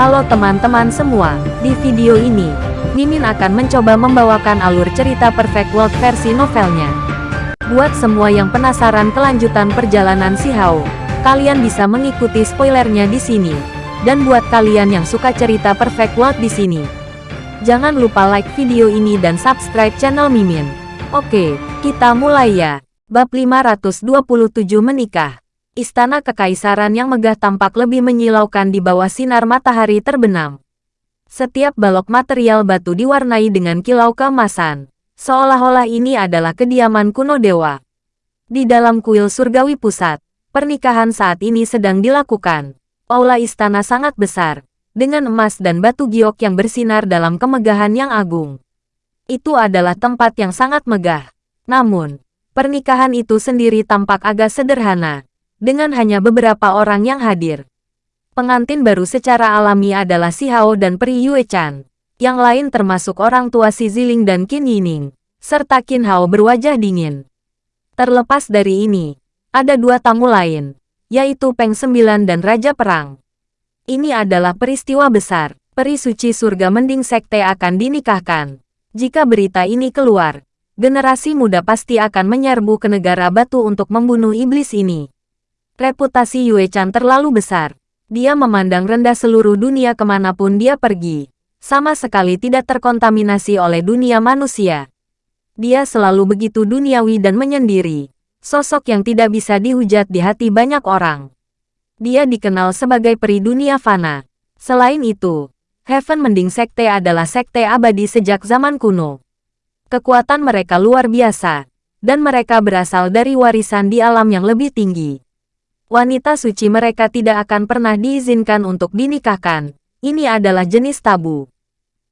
Halo teman-teman semua, di video ini, Mimin akan mencoba membawakan alur cerita Perfect World versi novelnya. Buat semua yang penasaran kelanjutan perjalanan si Hao, kalian bisa mengikuti spoilernya di sini. Dan buat kalian yang suka cerita Perfect World di sini, jangan lupa like video ini dan subscribe channel Mimin. Oke, kita mulai ya. Bab 527 Menikah Istana Kekaisaran yang megah tampak lebih menyilaukan di bawah sinar matahari terbenam. Setiap balok material batu diwarnai dengan kilau keemasan, seolah-olah ini adalah kediaman kuno dewa. Di dalam kuil surgawi pusat, pernikahan saat ini sedang dilakukan. Aula istana sangat besar, dengan emas dan batu giok yang bersinar dalam kemegahan yang agung. Itu adalah tempat yang sangat megah. Namun, pernikahan itu sendiri tampak agak sederhana, dengan hanya beberapa orang yang hadir. Pengantin baru secara alami adalah Si Hao dan Pri Yue Chan. Yang lain termasuk orang tua Si Ziling dan Qin Yining, serta Qin Hao berwajah dingin. Terlepas dari ini, ada dua tamu lain, yaitu Peng Sembilan dan Raja Perang. Ini adalah peristiwa besar. Peri suci surga mending sekte akan dinikahkan. Jika berita ini keluar, generasi muda pasti akan menyerbu ke negara batu untuk membunuh iblis ini. Reputasi Yue Chan terlalu besar. Dia memandang rendah seluruh dunia ke mana pun dia pergi. Sama sekali tidak terkontaminasi oleh dunia manusia. Dia selalu begitu duniawi dan menyendiri. Sosok yang tidak bisa dihujat di hati banyak orang. Dia dikenal sebagai peri dunia fana. Selain itu, Heaven Mending Sekte adalah sekte abadi sejak zaman kuno. Kekuatan mereka luar biasa, dan mereka berasal dari warisan di alam yang lebih tinggi wanita suci mereka tidak akan pernah diizinkan untuk dinikahkan. Ini adalah jenis tabu.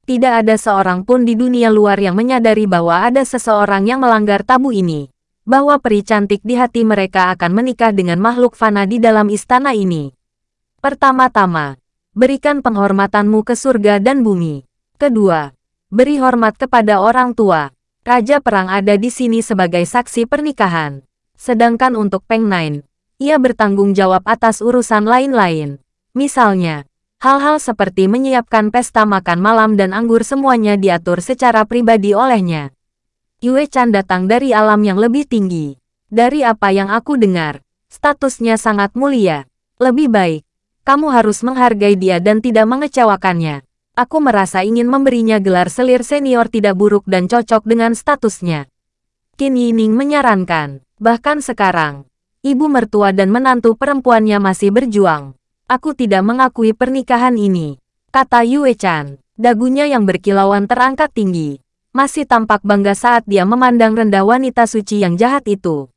Tidak ada seorang pun di dunia luar yang menyadari bahwa ada seseorang yang melanggar tabu ini. Bahwa peri cantik di hati mereka akan menikah dengan makhluk fana di dalam istana ini. Pertama-tama, berikan penghormatanmu ke surga dan bumi. Kedua, beri hormat kepada orang tua. Raja Perang ada di sini sebagai saksi pernikahan. Sedangkan untuk Peng Nine, ia bertanggung jawab atas urusan lain-lain. Misalnya, hal-hal seperti menyiapkan pesta makan malam dan anggur semuanya diatur secara pribadi olehnya. Yue Chan datang dari alam yang lebih tinggi. Dari apa yang aku dengar, statusnya sangat mulia. Lebih baik, kamu harus menghargai dia dan tidak mengecewakannya. Aku merasa ingin memberinya gelar selir senior tidak buruk dan cocok dengan statusnya. Qin Yining menyarankan, bahkan sekarang, ibu mertua dan menantu perempuannya masih berjuang. Aku tidak mengakui pernikahan ini, kata Yue Chan. Dagunya yang berkilauan terangkat tinggi. Masih tampak bangga saat dia memandang rendah wanita suci yang jahat itu.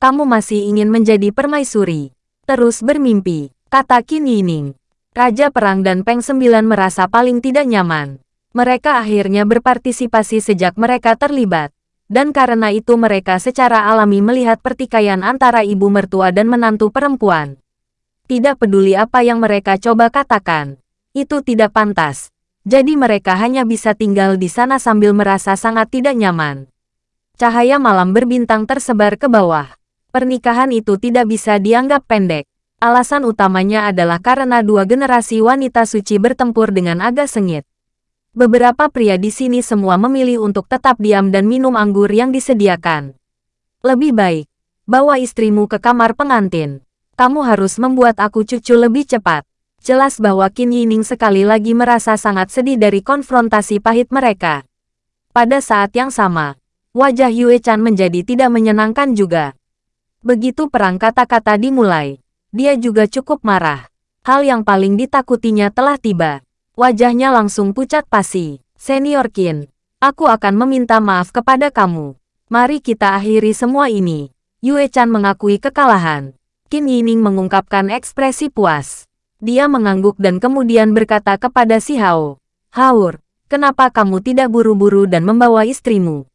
Kamu masih ingin menjadi permaisuri. Terus bermimpi, kata Qin Yining. Raja Perang dan Peng Sembilan merasa paling tidak nyaman. Mereka akhirnya berpartisipasi sejak mereka terlibat dan karena itu mereka secara alami melihat pertikaian antara ibu mertua dan menantu perempuan. Tidak peduli apa yang mereka coba katakan, itu tidak pantas. Jadi mereka hanya bisa tinggal di sana sambil merasa sangat tidak nyaman. Cahaya malam berbintang tersebar ke bawah. Pernikahan itu tidak bisa dianggap pendek. Alasan utamanya adalah karena dua generasi wanita suci bertempur dengan agak sengit. Beberapa pria di sini semua memilih untuk tetap diam dan minum anggur yang disediakan. Lebih baik, bawa istrimu ke kamar pengantin. Kamu harus membuat aku cucu lebih cepat. Jelas bahwa Qin Yining sekali lagi merasa sangat sedih dari konfrontasi pahit mereka. Pada saat yang sama, wajah Yue Chan menjadi tidak menyenangkan juga. Begitu perang kata-kata dimulai, dia juga cukup marah. Hal yang paling ditakutinya telah tiba. Wajahnya langsung pucat pasi. Senior Qin, aku akan meminta maaf kepada kamu. Mari kita akhiri semua ini. Yue Chan mengakui kekalahan. Qin Yining mengungkapkan ekspresi puas. Dia mengangguk dan kemudian berkata kepada si Hao. Haur, kenapa kamu tidak buru-buru dan membawa istrimu?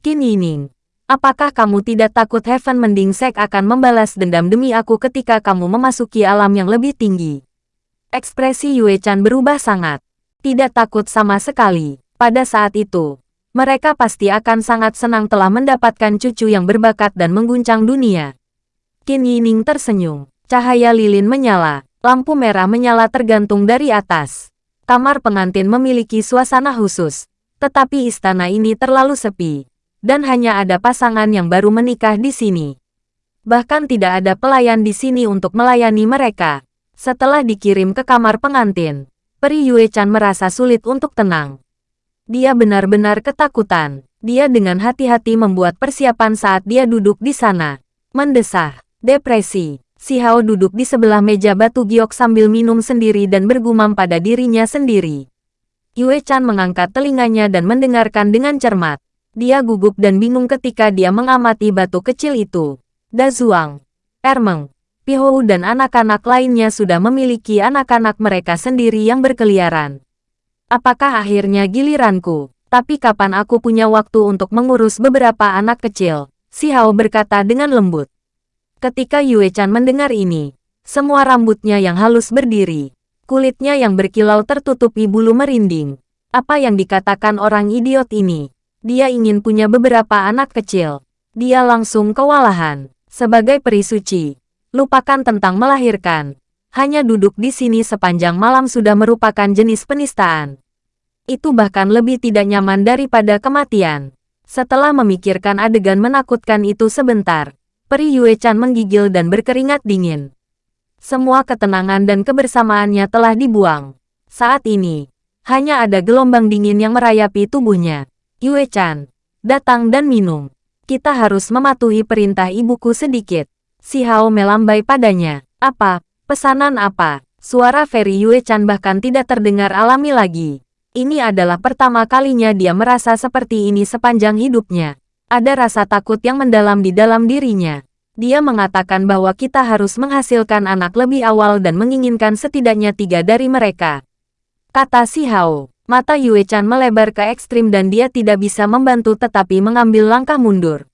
Qin Yining, apakah kamu tidak takut Heaven Mending Sek akan membalas dendam demi aku ketika kamu memasuki alam yang lebih tinggi? Ekspresi Yue Chan berubah sangat. Tidak takut sama sekali. Pada saat itu, mereka pasti akan sangat senang telah mendapatkan cucu yang berbakat dan mengguncang dunia. Qin Yining tersenyum. Cahaya lilin menyala. Lampu merah menyala tergantung dari atas. Kamar pengantin memiliki suasana khusus, tetapi istana ini terlalu sepi, dan hanya ada pasangan yang baru menikah di sini. Bahkan tidak ada pelayan di sini untuk melayani mereka. Setelah dikirim ke kamar pengantin, Peri Yue Chan merasa sulit untuk tenang. Dia benar-benar ketakutan. Dia dengan hati-hati membuat persiapan saat dia duduk di sana. Mendesah, depresi, Si Hao duduk di sebelah meja batu giok sambil minum sendiri dan bergumam pada dirinya sendiri. Yue Chan mengangkat telinganya dan mendengarkan dengan cermat. Dia gugup dan bingung ketika dia mengamati batu kecil itu. Da Zuang, Ermeng, Pihou dan anak-anak lainnya sudah memiliki anak-anak mereka sendiri yang berkeliaran. Apakah akhirnya giliranku? Tapi kapan aku punya waktu untuk mengurus beberapa anak kecil? Si Hao berkata dengan lembut. Ketika Yue Chan mendengar ini, semua rambutnya yang halus berdiri. Kulitnya yang berkilau tertutupi bulu merinding. Apa yang dikatakan orang idiot ini? Dia ingin punya beberapa anak kecil. Dia langsung kewalahan. Sebagai peri suci, lupakan tentang melahirkan. Hanya duduk di sini sepanjang malam sudah merupakan jenis penistaan. Itu bahkan lebih tidak nyaman daripada kematian. Setelah memikirkan adegan menakutkan itu sebentar, Peri Yue Chan menggigil dan berkeringat dingin. Semua ketenangan dan kebersamaannya telah dibuang. Saat ini, hanya ada gelombang dingin yang merayapi tubuhnya. Yue Chan, datang dan minum. Kita harus mematuhi perintah ibuku sedikit. Si Hao melambai padanya. Apa? Pesanan apa? Suara Feri Yue Chan bahkan tidak terdengar alami lagi. Ini adalah pertama kalinya dia merasa seperti ini sepanjang hidupnya. Ada rasa takut yang mendalam di dalam dirinya. Dia mengatakan bahwa kita harus menghasilkan anak lebih awal dan menginginkan setidaknya tiga dari mereka. Kata si Hao. Mata Yue Chan melebar ke ekstrim dan dia tidak bisa membantu tetapi mengambil langkah mundur.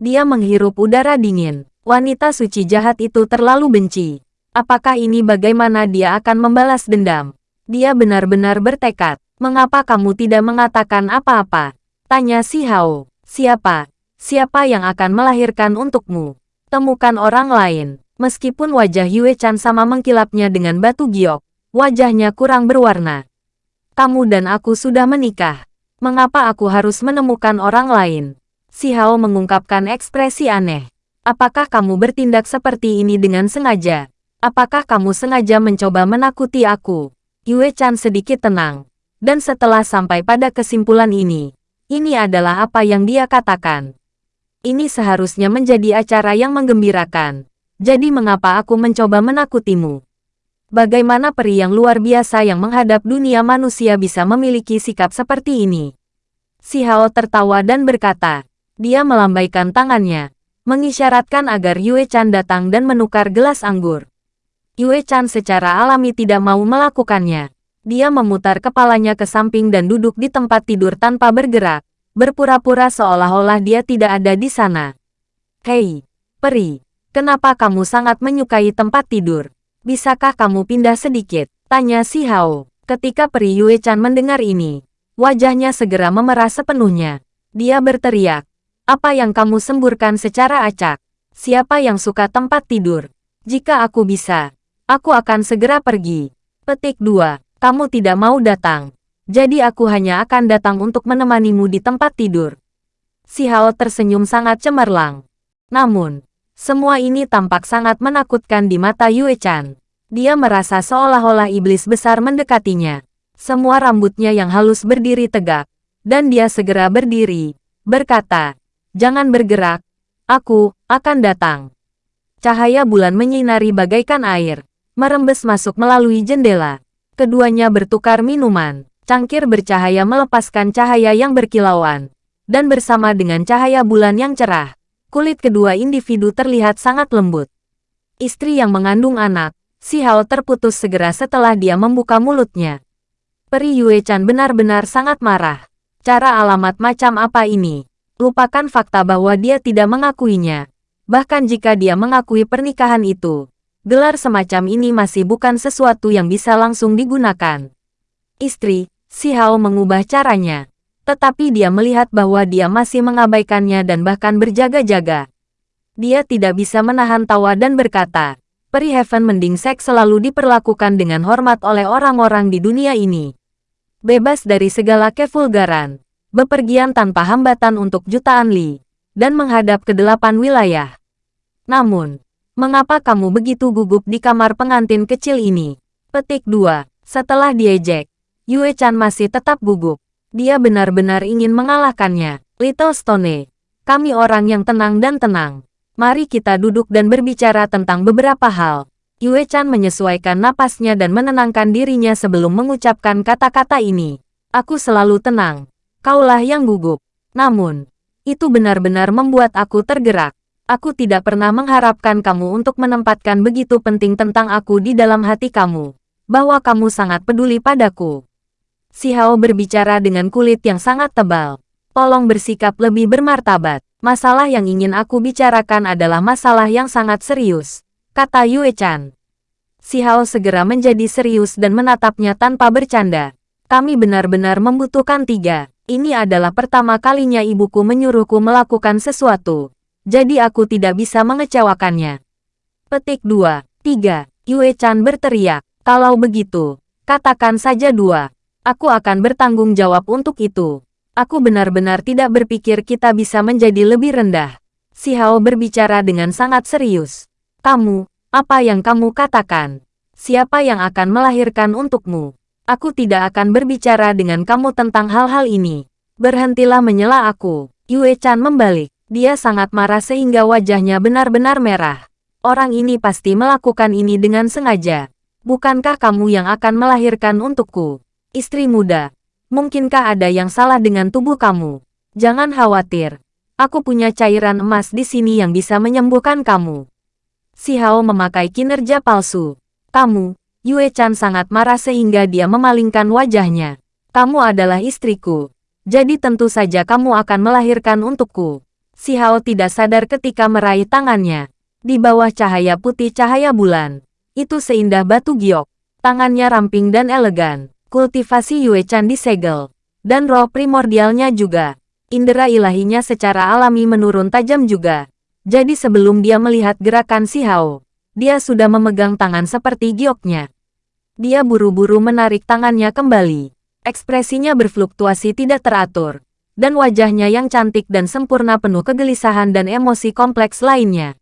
Dia menghirup udara dingin. Wanita suci jahat itu terlalu benci. Apakah ini bagaimana dia akan membalas dendam? Dia benar-benar bertekad. Mengapa kamu tidak mengatakan apa-apa? Tanya si Hao. Siapa? Siapa yang akan melahirkan untukmu? Temukan orang lain. Meskipun wajah Yue Chan sama mengkilapnya dengan batu giok, wajahnya kurang berwarna. Kamu dan aku sudah menikah. Mengapa aku harus menemukan orang lain? Si Hao mengungkapkan ekspresi aneh. Apakah kamu bertindak seperti ini dengan sengaja? Apakah kamu sengaja mencoba menakuti aku? Yue Chan sedikit tenang. Dan setelah sampai pada kesimpulan ini, ini adalah apa yang dia katakan. Ini seharusnya menjadi acara yang menggembirakan. Jadi mengapa aku mencoba menakutimu? Bagaimana peri yang luar biasa yang menghadap dunia manusia bisa memiliki sikap seperti ini? Si Hao tertawa dan berkata, dia melambaikan tangannya, mengisyaratkan agar Yue Chan datang dan menukar gelas anggur. Yue Chan secara alami tidak mau melakukannya. Dia memutar kepalanya ke samping dan duduk di tempat tidur tanpa bergerak, berpura-pura seolah-olah dia tidak ada di sana. Hei, peri, kenapa kamu sangat menyukai tempat tidur? Bisakah kamu pindah sedikit? Tanya si Hao. Ketika peri Yue Chan mendengar ini, wajahnya segera memerah sepenuhnya. Dia berteriak, apa yang kamu semburkan secara acak? Siapa yang suka tempat tidur? Jika aku bisa, aku akan segera pergi. Petik 2 kamu tidak mau datang. Jadi aku hanya akan datang untuk menemanimu di tempat tidur. Si Hao tersenyum sangat cemerlang. Namun, semua ini tampak sangat menakutkan di mata Yue Chan. Dia merasa seolah-olah iblis besar mendekatinya. Semua rambutnya yang halus berdiri tegak. Dan dia segera berdiri, berkata, Jangan bergerak, aku akan datang. Cahaya bulan menyinari bagaikan air, merembes masuk melalui jendela. Keduanya bertukar minuman. Cangkir bercahaya melepaskan cahaya yang berkilauan. Dan bersama dengan cahaya bulan yang cerah, kulit kedua individu terlihat sangat lembut. Istri yang mengandung anak, si Hao terputus segera setelah dia membuka mulutnya. Peri Yue Chan benar-benar sangat marah. Cara alamat macam apa ini? Lupakan fakta bahwa dia tidak mengakuinya. Bahkan jika dia mengakui pernikahan itu, gelar semacam ini masih bukan sesuatu yang bisa langsung digunakan. Istri, Si Hao mengubah caranya. Tetapi dia melihat bahwa dia masih mengabaikannya dan bahkan berjaga-jaga. Dia tidak bisa menahan tawa dan berkata, Peri Heaven Mending Sek selalu diperlakukan dengan hormat oleh orang-orang di dunia ini. Bebas dari segala kevulgaran, bepergian tanpa hambatan untuk jutaan li, dan menghadap ke delapan wilayah. Namun, mengapa kamu begitu gugup di kamar pengantin kecil ini? Petik 2. Setelah diejek, Yue Chan masih tetap gugup. Dia benar-benar ingin mengalahkannya. Little Stone, kami orang yang tenang dan tenang. Mari kita duduk dan berbicara tentang beberapa hal. Yue Chan menyesuaikan napasnya dan menenangkan dirinya sebelum mengucapkan kata-kata ini. Aku selalu tenang. Kaulah yang gugup. Namun, itu benar-benar membuat aku tergerak. Aku tidak pernah mengharapkan kamu untuk menempatkan begitu penting tentang aku di dalam hati kamu. Bahwa kamu sangat peduli padaku. Si Hao berbicara dengan kulit yang sangat tebal. Tolong bersikap lebih bermartabat. Masalah yang ingin aku bicarakan adalah masalah yang sangat serius, kata Yue Chan. Si Hao segera menjadi serius dan menatapnya tanpa bercanda. Kami benar-benar membutuhkan tiga. Ini adalah pertama kalinya ibuku menyuruhku melakukan sesuatu. Jadi aku tidak bisa mengecewakannya. Petik 2. 3. Yue Chan berteriak. Kalau begitu, katakan saja dua. Aku akan bertanggung jawab untuk itu. Aku benar-benar tidak berpikir kita bisa menjadi lebih rendah. Si Hao berbicara dengan sangat serius. Kamu, apa yang kamu katakan? Siapa yang akan melahirkan untukmu? Aku tidak akan berbicara dengan kamu tentang hal-hal ini. Berhentilah menyela aku. Yue Chan membalik. Dia sangat marah sehingga wajahnya benar-benar merah. Orang ini pasti melakukan ini dengan sengaja. Bukankah kamu yang akan melahirkan untukku? Istri muda, Mungkinkah ada yang salah dengan tubuh kamu? Jangan khawatir. Aku punya cairan emas di sini yang bisa menyembuhkan kamu. Si Hao memakai kinerja palsu. Kamu, Yue Chan sangat marah sehingga dia memalingkan wajahnya. Kamu adalah istriku. Jadi tentu saja kamu akan melahirkan untukku. Si Hao tidak sadar ketika meraih tangannya. Di bawah cahaya putih cahaya bulan. Itu seindah batu giok. Tangannya ramping dan elegan kultivasi Yue Chan disegel, dan roh primordialnya juga. Indera ilahinya secara alami menurun tajam juga. Jadi sebelum dia melihat gerakan si Hao, dia sudah memegang tangan seperti gioknya. Dia buru-buru menarik tangannya kembali. Ekspresinya berfluktuasi tidak teratur, dan wajahnya yang cantik dan sempurna penuh kegelisahan dan emosi kompleks lainnya.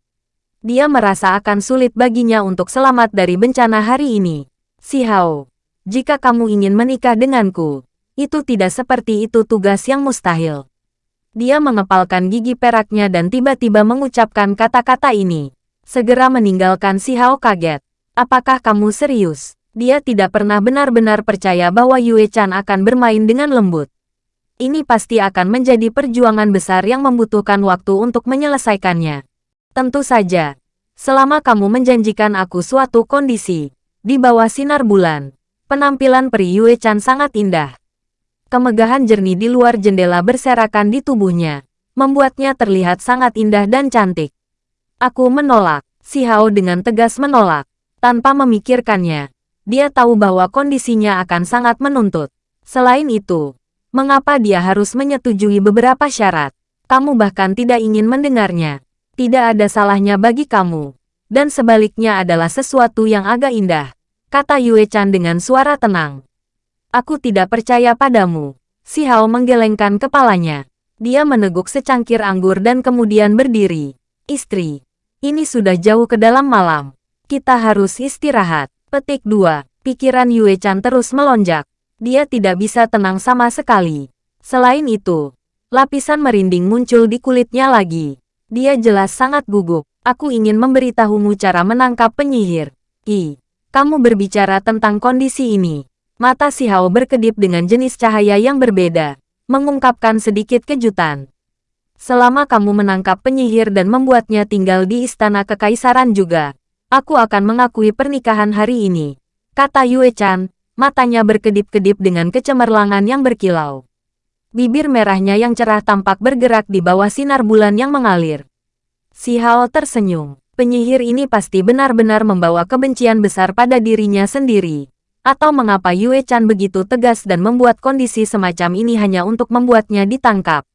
Dia merasa akan sulit baginya untuk selamat dari bencana hari ini. Si Hao, jika kamu ingin menikah denganku, itu tidak seperti itu tugas yang mustahil. Dia mengepalkan gigi peraknya dan tiba-tiba mengucapkan kata-kata ini. Segera meninggalkan si Hao kaget. Apakah kamu serius? Dia tidak pernah benar-benar percaya bahwa Yue Chan akan bermain dengan lembut. Ini pasti akan menjadi perjuangan besar yang membutuhkan waktu untuk menyelesaikannya. Tentu saja, selama kamu menjanjikan aku suatu kondisi, di bawah sinar bulan, Penampilan peri Yue Chan sangat indah. Kemegahan jernih di luar jendela berserakan di tubuhnya, membuatnya terlihat sangat indah dan cantik. Aku menolak, si Hao dengan tegas menolak. Tanpa memikirkannya, dia tahu bahwa kondisinya akan sangat menuntut. Selain itu, mengapa dia harus menyetujui beberapa syarat? Kamu bahkan tidak ingin mendengarnya. Tidak ada salahnya bagi kamu. Dan sebaliknya adalah sesuatu yang agak indah kata Yue Chan dengan suara tenang. Aku tidak percaya padamu. Si Hao menggelengkan kepalanya. Dia meneguk secangkir anggur dan kemudian berdiri. Istri, ini sudah jauh ke dalam malam. Kita harus istirahat. Petik 2. Pikiran Yue Chan terus melonjak. Dia tidak bisa tenang sama sekali. Selain itu, lapisan merinding muncul di kulitnya lagi. Dia jelas sangat gugup. Aku ingin memberitahumu cara menangkap penyihir. I. Kamu berbicara tentang kondisi ini. Mata si Hao berkedip dengan jenis cahaya yang berbeda, mengungkapkan sedikit kejutan. Selama kamu menangkap penyihir dan membuatnya tinggal di istana kekaisaran juga, aku akan mengakui pernikahan hari ini. Kata Yue Chan, matanya berkedip-kedip dengan kecemerlangan yang berkilau. Bibir merahnya yang cerah tampak bergerak di bawah sinar bulan yang mengalir. Si Hao tersenyum penyihir ini pasti benar-benar membawa kebencian besar pada dirinya sendiri. Atau mengapa Yue Chan begitu tegas dan membuat kondisi semacam ini hanya untuk membuatnya ditangkap.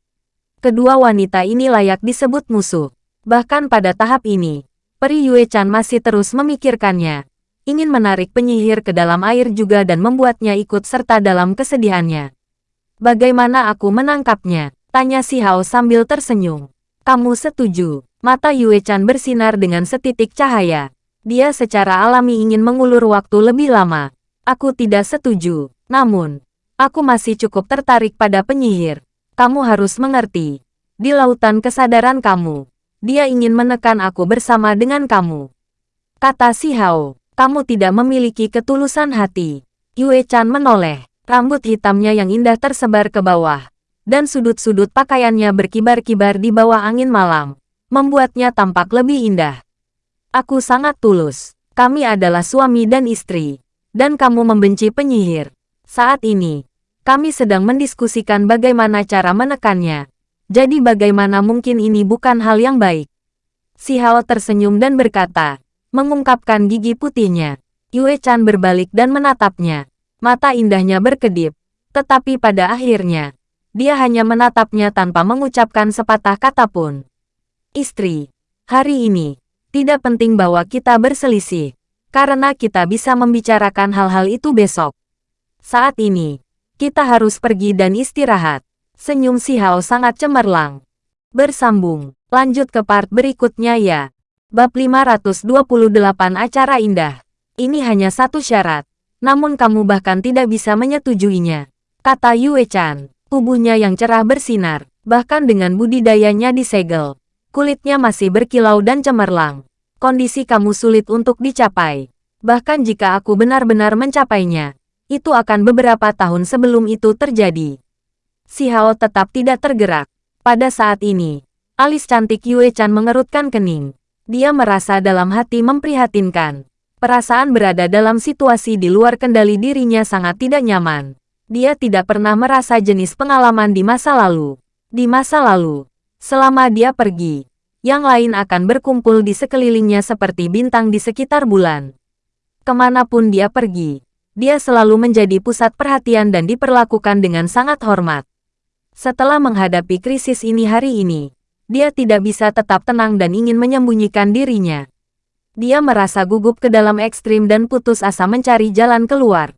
Kedua wanita ini layak disebut musuh. Bahkan pada tahap ini, Peri Yue Chan masih terus memikirkannya. Ingin menarik penyihir ke dalam air juga dan membuatnya ikut serta dalam kesedihannya. Bagaimana aku menangkapnya? Tanya si Hao sambil tersenyum. Kamu setuju? Mata Yue Chan bersinar dengan setitik cahaya. Dia secara alami ingin mengulur waktu lebih lama. Aku tidak setuju. Namun, aku masih cukup tertarik pada penyihir. Kamu harus mengerti. Di lautan kesadaran kamu, dia ingin menekan aku bersama dengan kamu. Kata si Hao, kamu tidak memiliki ketulusan hati. Yue Chan menoleh, rambut hitamnya yang indah tersebar ke bawah, dan sudut-sudut pakaiannya berkibar-kibar di bawah angin malam, membuatnya tampak lebih indah. Aku sangat tulus. Kami adalah suami dan istri, dan kamu membenci penyihir. Saat ini, kami sedang mendiskusikan bagaimana cara menekannya. Jadi bagaimana mungkin ini bukan hal yang baik? Si Hao tersenyum dan berkata, mengungkapkan gigi putihnya. Yue Chan berbalik dan menatapnya. Mata indahnya berkedip. Tetapi pada akhirnya, dia hanya menatapnya tanpa mengucapkan sepatah kata pun. Istri, hari ini, tidak penting bahwa kita berselisih. Karena kita bisa membicarakan hal-hal itu besok. Saat ini, kita harus pergi dan istirahat. Senyum si Hao sangat cemerlang. Bersambung, lanjut ke part berikutnya ya. Bab 528 Acara Indah. Ini hanya satu syarat. Namun kamu bahkan tidak bisa menyetujuinya. Kata Yue Chan. Tubuhnya yang cerah bersinar. Bahkan dengan budidayanya disegel. Kulitnya masih berkilau dan cemerlang. Kondisi kamu sulit untuk dicapai. Bahkan jika aku benar-benar mencapainya, itu akan beberapa tahun sebelum itu terjadi. Si Hao tetap tidak tergerak. Pada saat ini, alis cantik Yue Chan mengerutkan kening. Dia merasa dalam hati memprihatinkan. Perasaan berada dalam situasi di luar kendali dirinya sangat tidak nyaman. Dia tidak pernah merasa jenis pengalaman di masa lalu. Di masa lalu, selama dia pergi, yang lain akan berkumpul di sekelilingnya seperti bintang di sekitar bulan. Ke mana pun dia pergi, dia selalu menjadi pusat perhatian dan diperlakukan dengan sangat hormat. Setelah menghadapi krisis ini hari ini, dia tidak bisa tetap tenang dan ingin menyembunyikan dirinya. Dia merasa gugup ke dalam ekstrim dan putus asa mencari jalan keluar.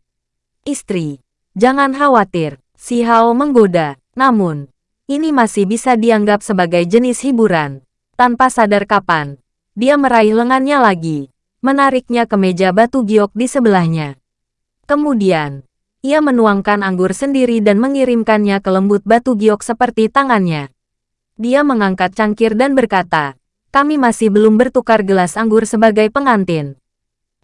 Istri, jangan khawatir, si Hao menggoda. Namun, ini masih bisa dianggap sebagai jenis hiburan. Tanpa sadar kapan, dia meraih lengannya lagi, menariknya ke meja batu giok di sebelahnya. Kemudian, ia menuangkan anggur sendiri dan mengirimkannya ke lembut batu giok seperti tangannya. Dia mengangkat cangkir dan berkata, kami masih belum bertukar gelas anggur sebagai pengantin.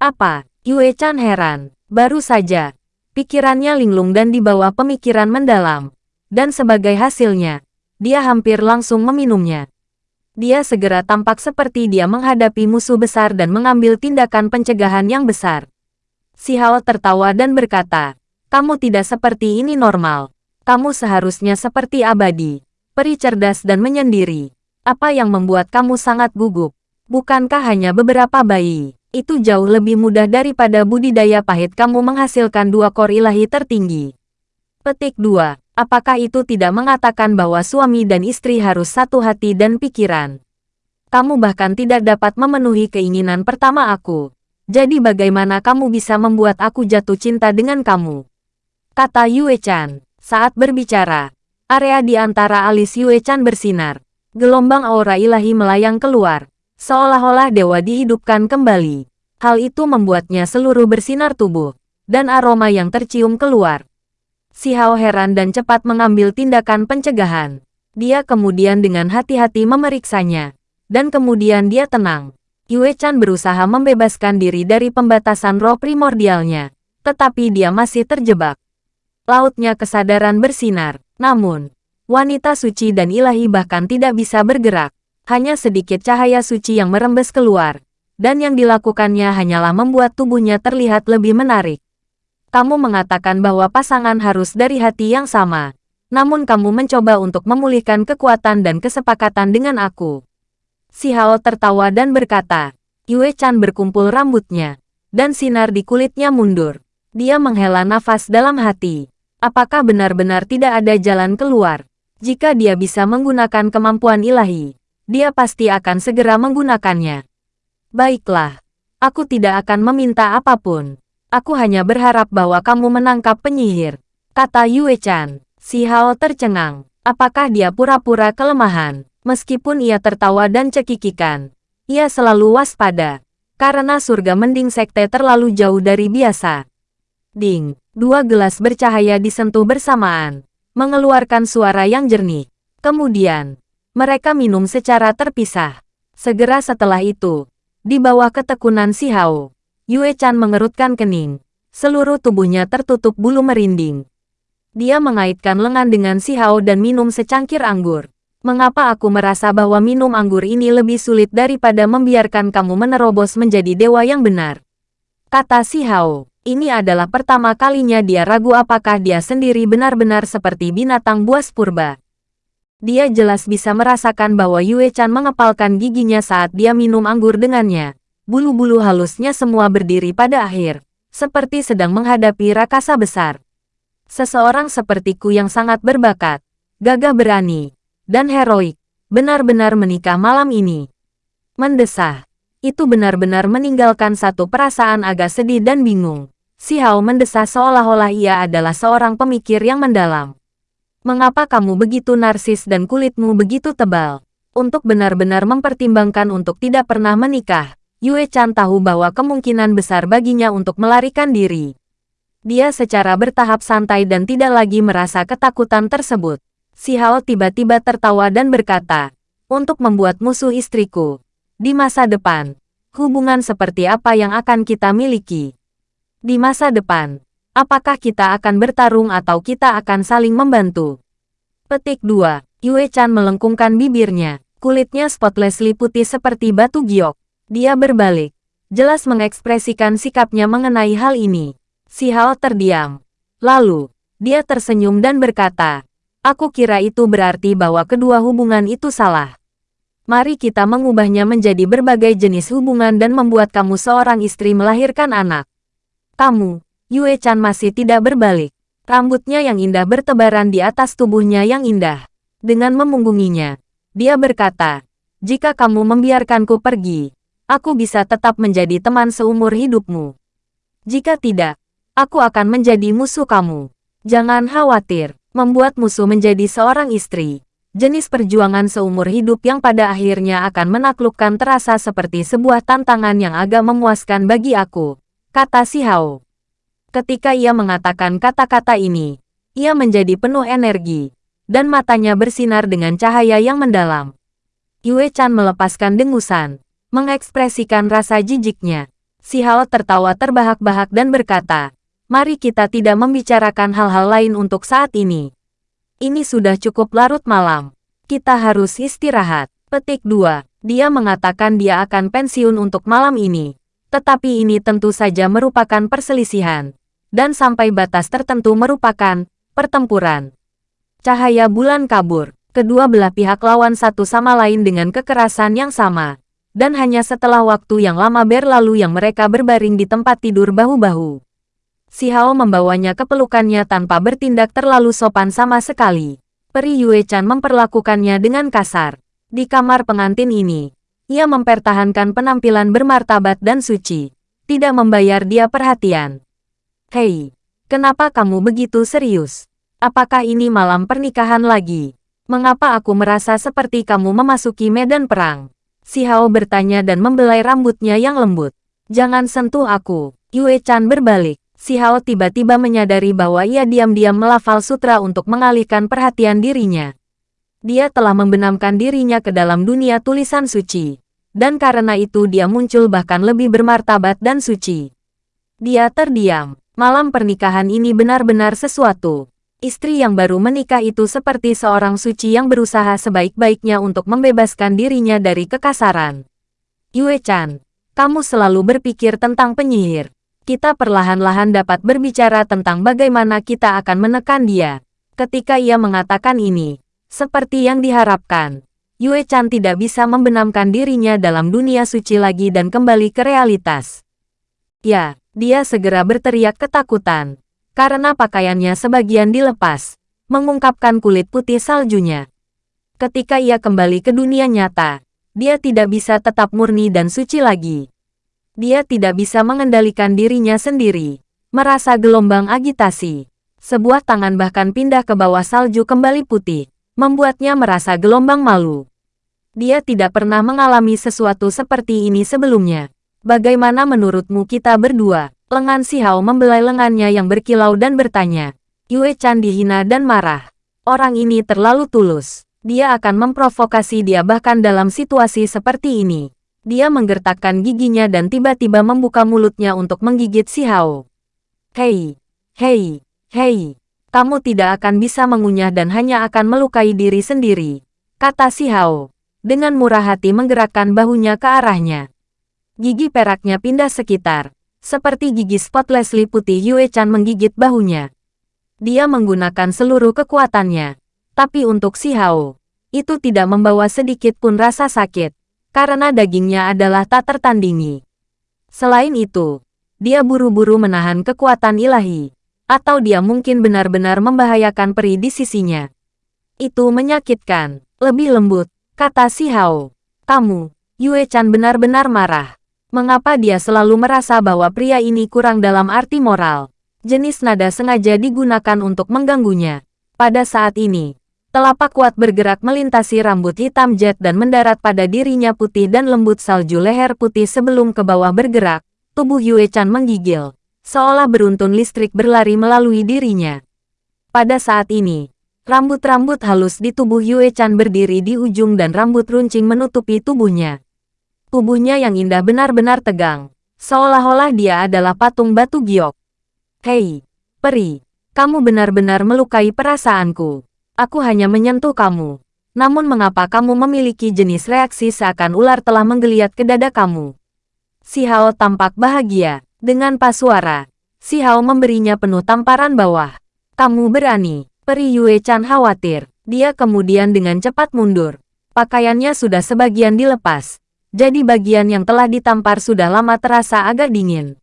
Apa? Yue Chan heran. Baru saja. Pikirannya linglung dan di bawah pemikiran mendalam. Dan sebagai hasilnya, dia hampir langsung meminumnya. Dia segera tampak seperti dia menghadapi musuh besar dan mengambil tindakan pencegahan yang besar. Si Hao tertawa dan berkata, kamu tidak seperti ini normal. Kamu seharusnya seperti abadi, peri cerdas dan menyendiri. Apa yang membuat kamu sangat gugup? Bukankah hanya beberapa bayi? Itu jauh lebih mudah daripada budidaya pahit kamu menghasilkan dua kor ilahi tertinggi. Petik 2. Apakah itu tidak mengatakan bahwa suami dan istri harus satu hati dan pikiran? Kamu bahkan tidak dapat memenuhi keinginan pertama aku. Jadi bagaimana kamu bisa membuat aku jatuh cinta dengan kamu? kata Yue Chan. Saat berbicara, area di antara alis Yue Chan bersinar. Gelombang aura ilahi melayang keluar, seolah-olah dewa dihidupkan kembali. Hal itu membuatnya seluruh bersinar tubuh, dan aroma yang tercium keluar. Si Hao heran dan cepat mengambil tindakan pencegahan. Dia kemudian dengan hati-hati memeriksanya, dan kemudian dia tenang. Yue Chan berusaha membebaskan diri dari pembatasan roh primordialnya, tetapi dia masih terjebak lautnya kesadaran bersinar. Namun, wanita suci dan ilahi bahkan tidak bisa bergerak. Hanya sedikit cahaya suci yang merembes keluar. Dan yang dilakukannya hanyalah membuat tubuhnya terlihat lebih menarik. Kamu mengatakan bahwa pasangan harus dari hati yang sama. Namun kamu mencoba untuk memulihkan kekuatan dan kesepakatan dengan aku. Si Hao tertawa dan berkata, Yue Chan berkumpul rambutnya, dan sinar di kulitnya mundur. Dia menghela nafas dalam hati. Apakah benar-benar tidak ada jalan keluar? Jika dia bisa menggunakan kemampuan ilahi, dia pasti akan segera menggunakannya. Baiklah. Aku tidak akan meminta apa pun. Aku hanya berharap bahwa kamu menangkap penyihir. Kata Yue Chan. Si Hao tercengang. Apakah dia pura-pura kelemahan? Meskipun ia tertawa dan cekikikan, ia selalu waspada. Karena surga mending sekte terlalu jauh dari biasa. Ding, dua gelas bercahaya disentuh bersamaan, mengeluarkan suara yang jernih. Kemudian, mereka minum secara terpisah. Segera setelah itu, di bawah ketekunan si Hao, Yue Chan mengerutkan kening. Seluruh tubuhnya tertutup bulu merinding. Dia mengaitkan lengan dengan si Hao dan minum secangkir anggur. Mengapa aku merasa bahwa minum anggur ini lebih sulit daripada membiarkan kamu menerobos menjadi dewa yang benar? Kata si Hao. Ini adalah pertama kalinya dia ragu apakah dia sendiri benar-benar seperti binatang buas purba. Dia jelas bisa merasakan bahwa Yue Chan mengepalkan giginya saat dia minum anggur dengannya. Bulu-bulu halusnya semua berdiri pada akhir, seperti sedang menghadapi rakasa besar. Seseorang sepertiku yang sangat berbakat, gagah berani, dan heroik, benar-benar menikah malam ini. Mendesah. Itu benar-benar meninggalkan satu perasaan agak sedih dan bingung. Si Hao mendesah seolah-olah ia adalah seorang pemikir yang mendalam. Mengapa kamu begitu narsis dan kulitmu begitu tebal? Untuk benar-benar mempertimbangkan untuk tidak pernah menikah, Yue Chan tahu bahwa kemungkinan besar baginya untuk melarikan diri. Dia secara bertahap santai dan tidak lagi merasa ketakutan tersebut. Si Hao tiba-tiba tertawa dan berkata, untuk membuat musuh istriku. Di masa depan, hubungan seperti apa yang akan kita miliki? Di masa depan, apakah kita akan bertarung atau kita akan saling membantu? Petik 2. Yue Chan melengkungkan bibirnya. Kulitnya spotlessly putih seperti batu giok. Dia berbalik. Jelas mengekspresikan sikapnya mengenai hal ini. Si Hao terdiam. Lalu, dia tersenyum dan berkata, Aku kira itu berarti bahwa kedua hubungan itu salah. Mari kita mengubahnya menjadi berbagai jenis hubungan dan membuat kamu seorang istri melahirkan anak. Kamu, Yue Chan masih tidak berbalik. Rambutnya yang indah bertebaran di atas tubuhnya yang indah. Dengan memunggunginya, dia berkata, Jika kamu membiarkanku pergi, aku bisa tetap menjadi teman seumur hidupmu. Jika tidak, Aku akan menjadi musuh kamu. Jangan khawatir, membuat musuh menjadi seorang istri. Jenis perjuangan seumur hidup yang pada akhirnya akan menaklukkan terasa seperti sebuah tantangan yang agak memuaskan bagi aku, kata si Hao. Ketika ia mengatakan kata-kata ini, ia menjadi penuh energi, dan matanya bersinar dengan cahaya yang mendalam. Yue Chan melepaskan dengusan, mengekspresikan rasa jijiknya. Si Hao tertawa terbahak-bahak dan berkata, Mari kita tidak membicarakan hal-hal lain untuk saat ini. Ini sudah cukup larut malam. Kita harus istirahat. Petik 2. Dia mengatakan dia akan pensiun untuk malam ini. Tetapi ini tentu saja merupakan perselisihan. Dan sampai batas tertentu merupakan pertempuran. Cahaya bulan kabur. Kedua belah pihak lawan satu sama lain dengan kekerasan yang sama. Dan hanya setelah waktu yang lama berlalu yang mereka berbaring di tempat tidur bahu-bahu. Si Hao membawanya ke pelukannya tanpa bertindak terlalu sopan sama sekali. Peri Yue Chan memperlakukannya dengan kasar. Di kamar pengantin ini, ia mempertahankan penampilan bermartabat dan suci. Tidak membayar dia perhatian. Hei, kenapa kamu begitu serius? Apakah ini malam pernikahan lagi? Mengapa aku merasa seperti kamu memasuki medan perang? Si Hao bertanya dan membelai rambutnya yang lembut. Jangan sentuh aku. Yue Chan berbalik. Si Hao tiba-tiba menyadari bahwa ia diam-diam melafal sutra untuk mengalihkan perhatian dirinya. Dia telah membenamkan dirinya ke dalam dunia tulisan suci. Dan karena itu dia muncul bahkan lebih bermartabat dan suci. Dia terdiam. Malam pernikahan ini benar-benar sesuatu. Istri yang baru menikah itu seperti seorang suci yang berusaha sebaik-baiknya untuk membebaskan dirinya dari kekasaran. Yue Chan, kamu selalu berpikir tentang penyihir kita perlahan-lahan dapat berbicara tentang bagaimana kita akan menekan dia. Ketika ia mengatakan ini, seperti yang diharapkan, Yue Chan tidak bisa membenamkan dirinya dalam dunia suci lagi dan kembali ke realitas. Ya, dia segera berteriak ketakutan, karena pakaiannya sebagian dilepas, mengungkapkan kulit putih saljunya. Ketika ia kembali ke dunia nyata, dia tidak bisa tetap murni dan suci lagi. Dia tidak bisa mengendalikan dirinya sendiri. Merasa gelombang agitasi. Sebuah tangan bahkan pindah ke bawah salju kembali putih, membuatnya merasa gelombang malu. Dia tidak pernah mengalami sesuatu seperti ini sebelumnya. Bagaimana menurutmu kita berdua? Lengan Si Hao membelai lengannya yang berkilau dan bertanya. Yue Chan dihina dan marah. Orang ini terlalu tulus. Dia akan memprovokasi dia bahkan dalam situasi seperti ini. Dia menggertakkan giginya dan tiba-tiba membuka mulutnya untuk menggigit Si Hao. Hei, hei, hei, kamu tidak akan bisa mengunyah dan hanya akan melukai diri sendiri, kata si Hao. Dengan murah hati menggerakkan bahunya ke arahnya. Gigi peraknya pindah sekitar, seperti gigi spotless putih Yue Chan menggigit bahunya. Dia menggunakan seluruh kekuatannya, tapi untuk si Hao, itu tidak membawa sedikit pun rasa sakit, karena dagingnya adalah tak tertandingi. Selain itu, dia buru-buru menahan kekuatan ilahi. Atau dia mungkin benar-benar membahayakan peri di sisinya. Itu menyakitkan. Lebih lembut, kata si Hao. Kamu, Yue Chan benar-benar marah. Mengapa dia selalu merasa bahwa pria ini kurang dalam arti moral? Jenis nada sengaja digunakan untuk mengganggunya. Pada saat ini, telapak kuat bergerak melintasi rambut hitam jet dan mendarat pada dirinya putih dan lembut salju leher putih sebelum ke bawah bergerak, Tubuh Yue Chan menggigil, seolah beruntun listrik berlari melalui dirinya. Pada saat ini, rambut-rambut halus di tubuh Yue Chan berdiri di ujung dan rambut runcing menutupi tubuhnya. Tubuhnya yang indah benar-benar tegang, seolah-olah dia adalah patung batu giok. Hei, peri, kamu benar-benar melukai perasaanku. Aku hanya menyentuh kamu. Namun mengapa kamu memiliki jenis reaksi seakan ular telah menggeliat ke dada kamu? Si Hao tampak bahagia. Dengan pas suara, Si Hao memberinya penuh tamparan bawah. Kamu berani. Peri Yue Chan khawatir. Dia kemudian dengan cepat mundur. Pakaiannya sudah sebagian dilepas. Jadi bagian yang telah ditampar sudah lama terasa agak dingin.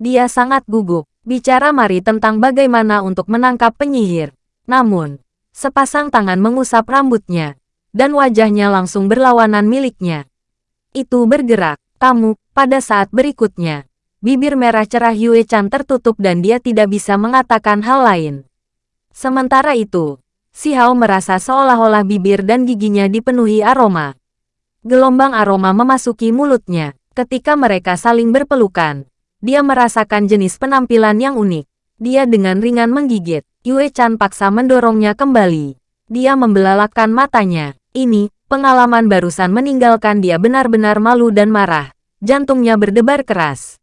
Dia sangat gugup. Bicara mari tentang bagaimana untuk menangkap penyihir. Namun, sepasang tangan mengusap rambutnya. Dan wajahnya langsung berlawanan miliknya. Itu bergerak. Kamu, pada saat berikutnya, bibir merah cerah Yue Chan tertutup dan dia tidak bisa mengatakan hal lain. Sementara itu, Si Hao merasa seolah-olah bibir dan giginya dipenuhi aroma. Gelombang aroma memasuki mulutnya. Ketika mereka saling berpelukan, dia merasakan jenis penampilan yang unik. Dia dengan ringan menggigit. Yue Chan paksa mendorongnya kembali. Dia membelalakkan matanya. Ini, pengalaman barusan meninggalkan dia benar-benar malu dan marah. Jantungnya berdebar keras.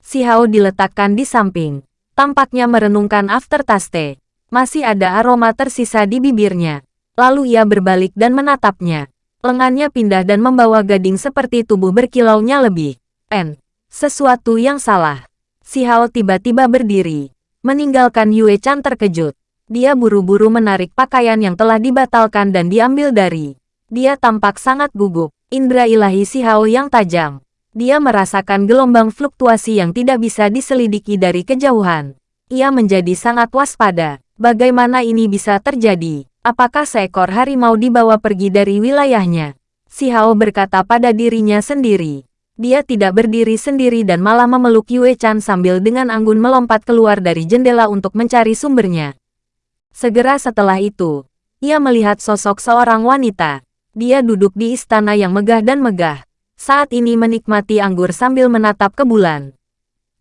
Si Hao diletakkan di samping. Tampaknya merenungkan aftertaste. Masih ada aroma tersisa di bibirnya. Lalu ia berbalik dan menatapnya. Lengannya pindah dan membawa gading seperti tubuh berkilaunya lebih. N. Sesuatu yang salah. Si Hao tiba-tiba berdiri. Meninggalkan Yue Chan terkejut. Dia buru-buru menarik pakaian yang telah dibatalkan dan diambil dari. Dia tampak sangat gugup. Indra ilahi Si Hao yang tajam. Dia merasakan gelombang fluktuasi yang tidak bisa diselidiki dari kejauhan. Ia menjadi sangat waspada. Bagaimana ini bisa terjadi? Apakah seekor harimau dibawa pergi dari wilayahnya? Si Hao berkata pada dirinya sendiri. Dia tidak berdiri sendiri dan malah memeluk Yue Chan sambil dengan anggun melompat keluar dari jendela untuk mencari sumbernya. Segera setelah itu, ia melihat sosok seorang wanita. Dia duduk di istana yang megah dan megah, saat ini menikmati anggur sambil menatap ke bulan.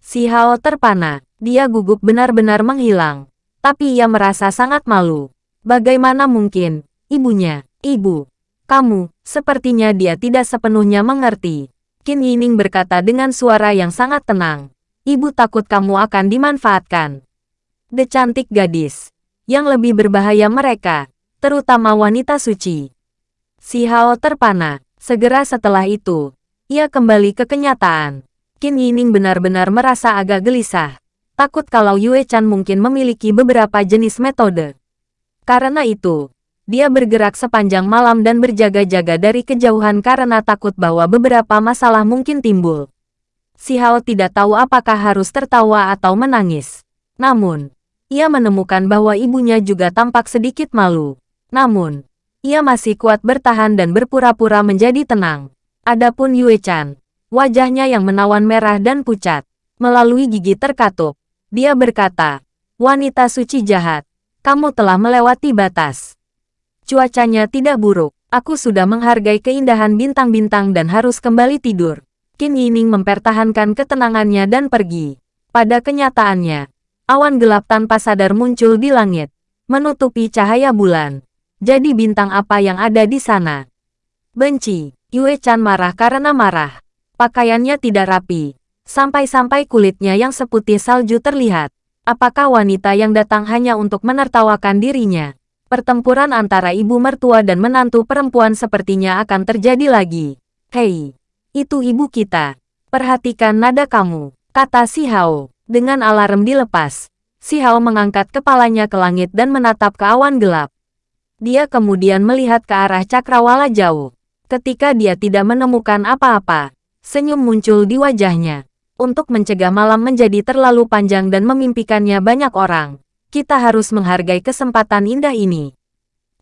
Si Hao terpana, dia gugup benar-benar menghilang. Tapi ia merasa sangat malu. Bagaimana mungkin, ibunya, ibu, kamu, sepertinya dia tidak sepenuhnya mengerti. Qin Yining berkata dengan suara yang sangat tenang. Ibu takut kamu akan dimanfaatkan. The cantik gadis. Yang lebih berbahaya mereka, terutama wanita suci. Si Hao terpana, Segera setelah itu, ia kembali ke kenyataan. Qin Yining benar-benar merasa agak gelisah. Takut kalau Yue Chan mungkin memiliki beberapa jenis metode. Karena itu, dia bergerak sepanjang malam dan berjaga-jaga dari kejauhan karena takut bahwa beberapa masalah mungkin timbul. Si Hao tidak tahu apakah harus tertawa atau menangis. Namun, ia menemukan bahwa ibunya juga tampak sedikit malu. Namun, ia masih kuat bertahan dan berpura-pura menjadi tenang. Adapun Yue Chan, wajahnya yang menawan merah dan pucat. Melalui gigi terkatup, dia berkata, Wanita suci jahat, kamu telah melewati batas. Cuacanya tidak buruk, aku sudah menghargai keindahan bintang-bintang dan harus kembali tidur. Qin Yining mempertahankan ketenangannya dan pergi. Pada kenyataannya, awan gelap tanpa sadar muncul di langit, menutupi cahaya bulan. Jadi bintang apa yang ada di sana? Benci, Yue Chan marah karena marah. Pakaiannya tidak rapi, sampai-sampai kulitnya yang seputih salju terlihat. Apakah wanita yang datang hanya untuk menertawakan dirinya? Pertempuran antara ibu mertua dan menantu perempuan sepertinya akan terjadi lagi. Hei, itu ibu kita. Perhatikan nada kamu, kata si Hao. Dengan alarm dilepas, si Hao mengangkat kepalanya ke langit dan menatap ke awan gelap. Dia kemudian melihat ke arah cakrawala jauh. Ketika dia tidak menemukan apa-apa, senyum muncul di wajahnya. Untuk mencegah malam menjadi terlalu panjang dan memimpikannya banyak orang, kita harus menghargai kesempatan indah ini.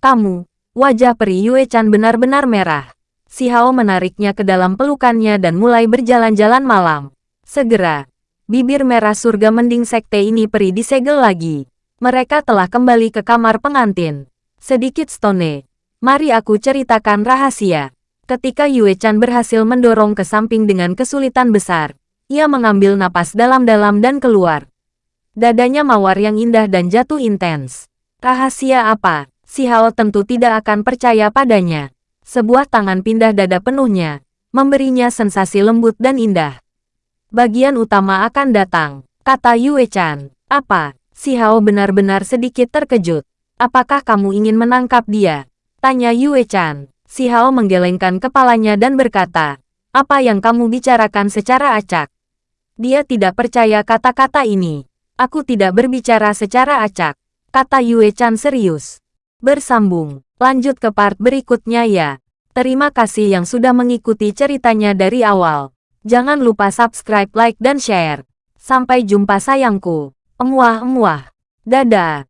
Kamu, wajah peri Yue Chan benar-benar merah. Si Hao menariknya ke dalam pelukannya dan mulai berjalan-jalan malam. Segera, bibir merah surga mending sekte ini peri disegel lagi. Mereka telah kembali ke kamar pengantin. Sedikit stone. Mari aku ceritakan rahasia. Ketika Yue Chan berhasil mendorong ke samping dengan kesulitan besar, ia mengambil napas dalam-dalam dan keluar. Dadanya mawar yang indah dan jatuh intens. Rahasia apa? Si Hao tentu tidak akan percaya padanya. Sebuah tangan pindah dada penuhnya, memberinya sensasi lembut dan indah. Bagian utama akan datang, kata Yue Chan. Apa? Si Hao benar-benar sedikit terkejut. Apakah kamu ingin menangkap dia? Tanya Yue Chan. Si Hao menggelengkan kepalanya dan berkata, apa yang kamu bicarakan secara acak? Dia tidak percaya kata-kata ini. Aku tidak berbicara secara acak, kata Yue Chan serius. Bersambung, lanjut ke part berikutnya ya. Terima kasih yang sudah mengikuti ceritanya dari awal. Jangan lupa subscribe, like, dan share. Sampai jumpa sayangku. Emuah-emuah. Dadah.